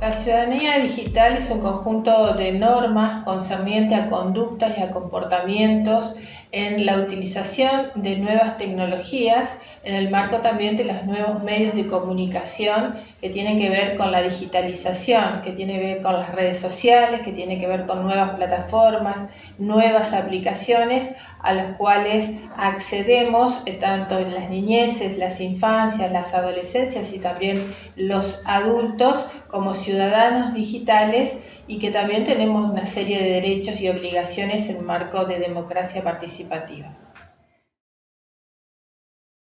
La ciudadanía digital es un conjunto de normas concernientes a conductas y a comportamientos en la utilización de nuevas tecnologías en el marco también de los nuevos medios de comunicación que tienen que ver con la digitalización, que tiene que ver con las redes sociales, que tiene que ver con nuevas plataformas, nuevas aplicaciones a las cuales accedemos eh, tanto en las niñeces, las infancias, las adolescencias y también los adultos como ciudadanos digitales y que también tenemos una serie de derechos y obligaciones en marco de democracia participativa.